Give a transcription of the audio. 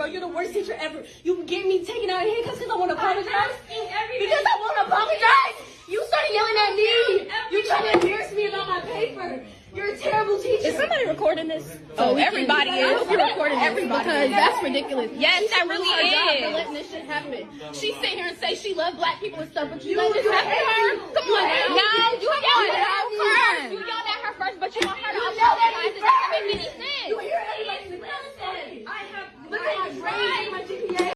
bro. You're the worst teacher ever. You get me taken out of here because I want to apologize. Because I want to apologize. You started yelling at me. You trying to embarrass me about my paper. You're a terrible teacher. Is somebody recording this? Oh, oh everybody is. I hope you're recording everybody because that's ridiculous. Yes, that really is. Job for letting this shit happen. She sit here and say she loved black people and stuff, but you, you let this happen to her. Come on, now. no, you yelled at her first. You yelled at her first, but you want her to apologize. It doesn't make any sense.